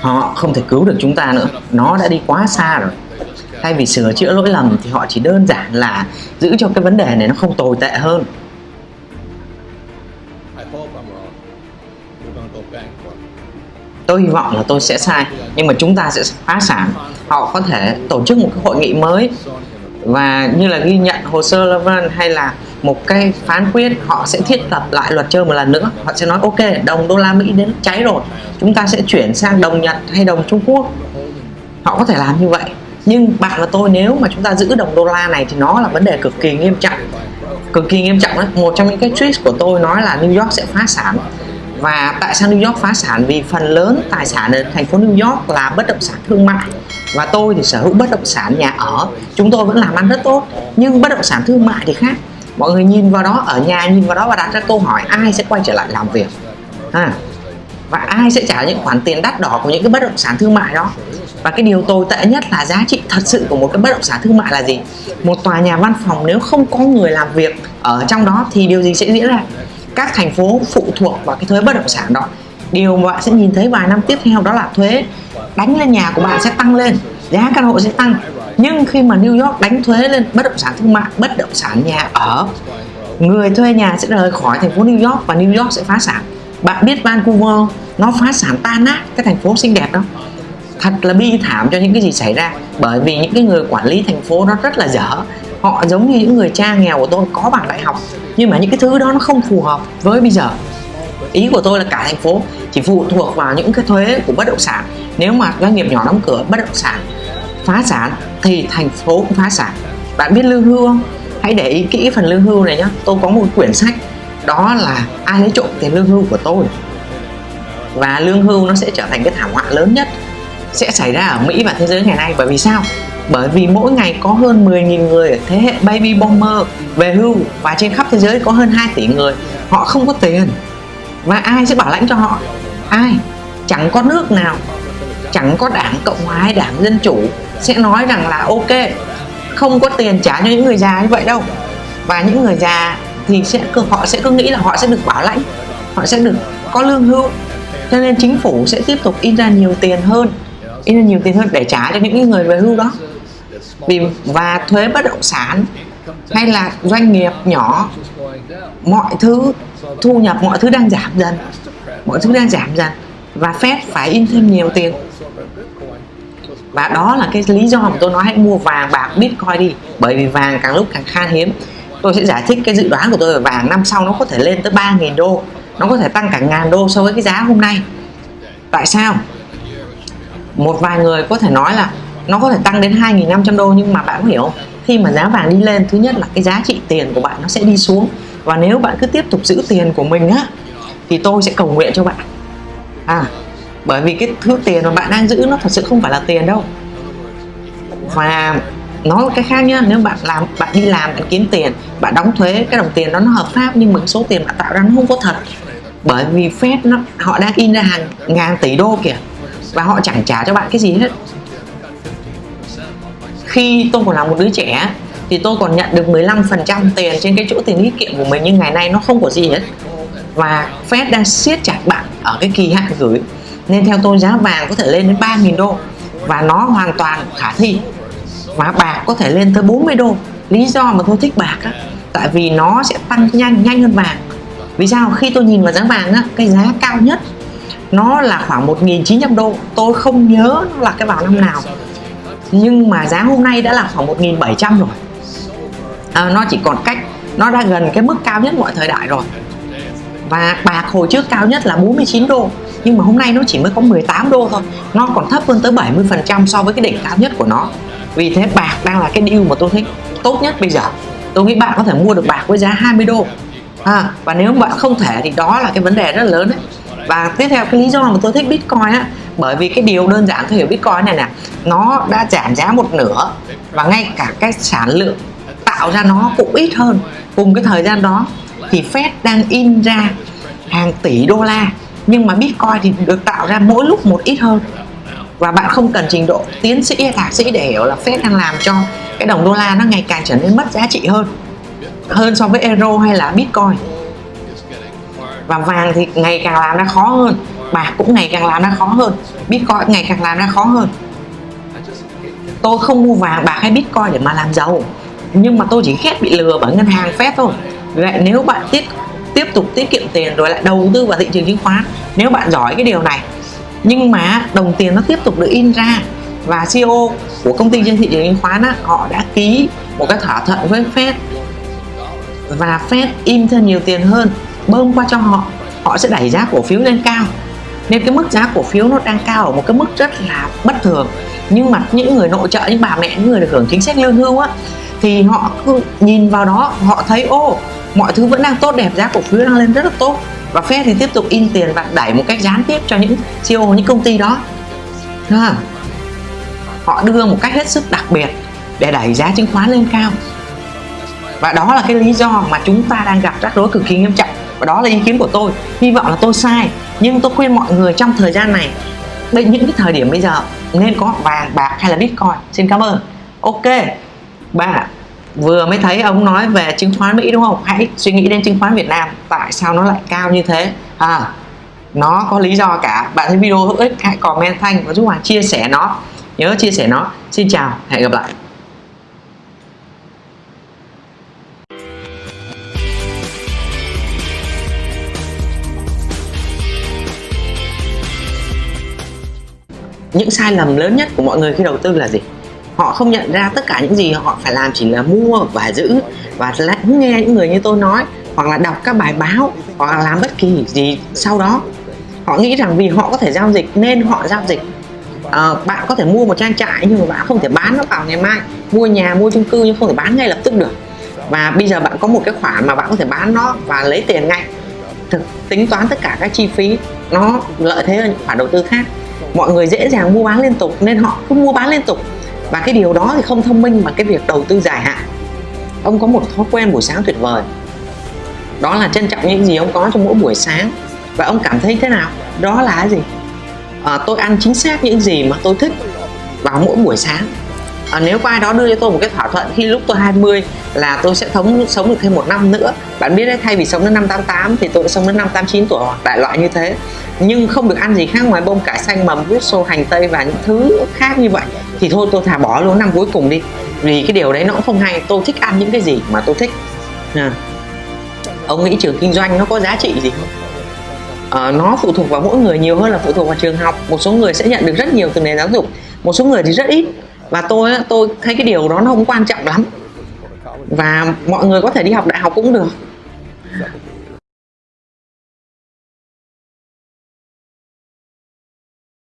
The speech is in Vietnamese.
họ không thể cứu được chúng ta nữa. Nó đã đi quá xa rồi. Thay vì sửa chữa lỗi lầm thì họ chỉ đơn giản là giữ cho cái vấn đề này nó không tồi tệ hơn. Tôi hy vọng là tôi sẽ sai, nhưng mà chúng ta sẽ phá sản. Họ có thể tổ chức một cái hội nghị mới và như là ghi nhận hồ sơ Levin hay là một cái phán quyết, họ sẽ thiết lập lại luật chơi một lần nữa. Họ sẽ nói, ok, đồng đô la Mỹ đến cháy rồi. Chúng ta sẽ chuyển sang đồng Nhật hay đồng Trung Quốc. Họ có thể làm như vậy. Nhưng bạn và tôi nếu mà chúng ta giữ đồng đô la này thì nó là vấn đề cực kỳ nghiêm trọng. Cực kỳ nghiêm trọng đấy một trong những cái tweet của tôi nói là New York sẽ phá sản. Và tại sao New York phá sản? Vì phần lớn tài sản ở thành phố New York là bất động sản thương mại. Và tôi thì sở hữu bất động sản nhà ở. Chúng tôi vẫn làm ăn rất tốt. Nhưng bất động sản thương mại thì khác mọi người nhìn vào đó ở nhà nhìn vào đó và đặt ra câu hỏi ai sẽ quay trở lại làm việc? À, và ai sẽ trả những khoản tiền đắt đỏ của những cái bất động sản thương mại đó? Và cái điều tồi tệ nhất là giá trị thật sự của một cái bất động sản thương mại là gì? Một tòa nhà văn phòng nếu không có người làm việc ở trong đó thì điều gì sẽ diễn ra? Các thành phố phụ thuộc vào cái thuế bất động sản đó. Điều mà bạn sẽ nhìn thấy vài năm tiếp theo đó là thuế đánh lên nhà của bạn sẽ tăng lên giá căn hộ sẽ tăng nhưng khi mà New York đánh thuế lên, bất động sản thương mại, bất động sản nhà ở, người thuê nhà sẽ rời khỏi thành phố New York và New York sẽ phá sản. Bạn biết Vancouver, nó phá sản tan nát cái thành phố xinh đẹp đó. Thật là bi thảm cho những cái gì xảy ra, bởi vì những cái người quản lý thành phố nó rất là dở. Họ giống như những người cha nghèo của tôi, có bằng đại học, nhưng mà những cái thứ đó nó không phù hợp với bây giờ. Ý của tôi là cả thành phố chỉ phụ thuộc vào những cái thuế của bất động sản. Nếu mà doanh nghiệp nhỏ đóng cửa, bất động sản phá sản thì thành phố cũng phá sản. Bạn biết lương hưu không? Hãy để ý kỹ phần lương hưu này nhé tôi có một quyển sách, đó là ai lấy trộm tiền lương hưu của tôi. Và lương hưu nó sẽ trở thành cái thảm họa lớn nhất sẽ xảy ra ở Mỹ và thế giới ngày nay. Bởi vì sao? Bởi vì mỗi ngày có hơn 10.000 người ở thế hệ baby boomer về hưu và trên khắp thế giới có hơn 2 tỷ người. Họ không có tiền. Và ai sẽ bảo lãnh cho họ? Ai? Chẳng có nước nào chẳng có đảng Cộng hòa hay đảng Dân Chủ sẽ nói rằng là ok, không có tiền trả cho những người già như vậy đâu. Và những người già thì sẽ họ sẽ cứ nghĩ là họ sẽ được bảo lãnh, họ sẽ được có lương hưu. Cho nên chính phủ sẽ tiếp tục in ra nhiều tiền hơn, in ra nhiều tiền hơn để trả cho những người về hưu đó. Vì và thuế bất động sản hay là doanh nghiệp nhỏ, mọi thứ thu nhập, mọi thứ đang giảm dần, mọi thứ đang giảm dần và Fed phải in thêm nhiều tiền. Và đó là cái lý do mà tôi nói hãy mua vàng bạc bitcoin đi, bởi vì vàng càng lúc càng khan hiếm. Tôi sẽ giải thích cái dự đoán của tôi về vàng năm sau nó có thể lên tới 3.000 đô, nó có thể tăng cả ngàn đô so với cái giá hôm nay. Tại sao? Một vài người có thể nói là nó có thể tăng đến 2.500 đô, nhưng mà bạn có hiểu không? khi mà giá vàng đi lên, thứ nhất là cái giá trị tiền của bạn nó sẽ đi xuống. Và nếu bạn cứ tiếp tục giữ tiền của mình á, thì tôi sẽ cầu nguyện cho bạn à bởi vì cái thứ tiền mà bạn đang giữ nó thật sự không phải là tiền đâu. Và nói cái khác nhá, nếu bạn làm, bạn đi làm, bạn kiếm tiền, bạn đóng thuế, cái đồng tiền đó nó hợp pháp nhưng mà số tiền bạn tạo ra nó không có thật. Bởi vì Fed nó, họ đang in ra hàng ngàn tỷ đô kìa, và họ chẳng trả cho bạn cái gì hết. Khi tôi còn là một đứa trẻ thì tôi còn nhận được 15% tiền trên cái chỗ tiền tiết kiệm của mình, nhưng ngày nay nó không có gì hết và Fed đang siết chặt bạn ở cái kỳ hạn gửi. Nên theo tôi giá vàng có thể lên đến 3.000 đô. Và nó hoàn toàn khả thi. Và bạc có thể lên tới 40 đô. Lý do mà tôi thích bạc á tại vì nó sẽ tăng nhanh nhanh hơn vàng. Vì sao? Khi tôi nhìn vào giá vàng á cái giá cao nhất nó là khoảng 1.900 đô. Tôi không nhớ nó là cái vào năm nào. Nhưng mà giá hôm nay đã là khoảng 1.700 rồi. À, nó chỉ còn cách nó đã gần cái mức cao nhất mọi thời đại rồi và bạc hồi trước cao nhất là 49 đô nhưng mà hôm nay nó chỉ mới có 18 đô thôi. Nó còn thấp hơn tới 70% so với cái đỉnh cao nhất của nó. Vì thế bạc đang là cái deal mà tôi thích tốt nhất bây giờ. Tôi nghĩ bạn có thể mua được bạc với giá 20 đô. À, và nếu bạn không thể thì đó là cái vấn đề rất lớn đấy. Và tiếp theo cái lý do mà tôi thích bitcoin á bởi vì cái điều đơn giản tôi hiểu bitcoin này nè nó đã giảm giá một nửa và ngay cả cái sản lượng tạo ra nó cũng ít hơn. Cùng cái thời gian đó thì Fed đang in ra hàng tỷ đô la, nhưng mà Bitcoin thì được tạo ra mỗi lúc một ít hơn. Và bạn không cần trình độ tiến sĩ hay thạc sĩ để hiểu là Fed đang làm cho cái đồng đô la nó ngày càng trở nên mất giá trị hơn hơn so với euro hay là Bitcoin. Và vàng thì ngày càng làm ra khó hơn, bạc cũng ngày càng làm ra khó hơn, bitcoin ngày càng làm ra khó hơn. Tôi không mua vàng, bạc hay bitcoin để mà làm giàu nhưng mà tôi chỉ ghét bị lừa bởi ngân hàng phép thôi. Vậy nếu bạn tiếp tiếp tục tiết kiệm tiền rồi lại đầu tư vào thị trường chứng khoán nếu bạn giỏi cái điều này. Nhưng mà đồng tiền nó tiếp tục được in ra và CEO của công ty trên thị trường chứng khoán á, họ đã ký một cái thỏa thuận với Fed. Và Fed in thêm nhiều tiền hơn bơm qua cho họ họ sẽ đẩy giá cổ phiếu lên cao. Nên cái mức giá cổ phiếu nó đang cao ở một cái mức rất là bất thường. Nhưng mà những người nội trợ những bà mẹ những người được hưởng chính sách lương hưu á thì họ cứ nhìn vào đó họ thấy ô mọi thứ vẫn đang tốt đẹp giá cổ phiếu đang lên rất là tốt. Và Fed thì tiếp tục in tiền và đẩy một cách gián tiếp cho những CEO những công ty đó. À, họ đưa một cách hết sức đặc biệt để đẩy giá chứng khoán lên cao. Và đó là cái lý do mà chúng ta đang gặp rắc rối cực kỳ nghiêm trọng. Và đó là ý kiến của tôi. Hy vọng là tôi sai nhưng tôi khuyên mọi người trong thời gian này đây những cái thời điểm bây giờ nên có vàng bạc hay là bitcoin. Xin cảm ơn. Ok ba vừa mới thấy ông nói về chứng khoán Mỹ đúng không? Hãy suy nghĩ đến chứng khoán Việt Nam, tại sao nó lại cao như thế? À nó có lý do cả. Bạn thấy video hữu ích, hãy comment thanh và giúp Hoàng chia sẻ nó. Nhớ chia sẻ nó. Xin chào, hẹn gặp lại. Những sai lầm lớn nhất của mọi người khi đầu tư là gì? Họ không nhận ra tất cả những gì họ phải làm chỉ là mua và giữ. Và lắng nghe những người như tôi nói hoặc là đọc các bài báo hoặc là làm bất kỳ gì sau đó. Họ nghĩ rằng vì họ có thể giao dịch nên họ giao dịch. À, bạn có thể mua một trang trại nhưng mà bạn không thể bán nó vào ngày mai. Mua nhà mua chung cư nhưng không thể bán ngay lập tức được. Và bây giờ bạn có một cái khoản mà bạn có thể bán nó và lấy tiền ngay. Thực tính toán tất cả các chi phí nó lợi thế hơn những khoản đầu tư khác. Mọi người dễ dàng mua bán liên tục nên họ cứ mua bán liên tục và cái điều đó thì không thông minh bằng cái việc đầu tư dài hạn. Ông có một thói quen buổi sáng tuyệt vời. Đó là trân trọng những gì ông có trong mỗi buổi sáng. Và ông cảm thấy thế nào? Đó là cái gì? À, tôi ăn chính xác những gì mà tôi thích vào mỗi buổi sáng. À, nếu có ai đó đưa cho tôi một cái thỏa thuận khi lúc tôi 20 là tôi sẽ thống sống được thêm một năm nữa. Bạn biết đấy thay vì sống đến năm 88 thì tôi sống đến năm 89 tuổi hoặc đại loại như thế. Nhưng không được ăn gì khác ngoài bông cải xanh mầm rút xô hành tây và những thứ khác như vậy thì thôi tôi thả bỏ luôn năm cuối cùng đi. Vì cái điều đấy nó cũng không hay. Tôi thích ăn những cái gì mà tôi thích. À. ông nghĩ trường kinh doanh nó có giá trị gì không? À, nó phụ thuộc vào mỗi người nhiều hơn là phụ thuộc vào trường học. Một số người sẽ nhận được rất nhiều từ nền giáo dục một số người thì rất ít. Và tôi tôi thấy cái điều đó nó không quan trọng lắm. Và mọi người có thể đi học đại học cũng được.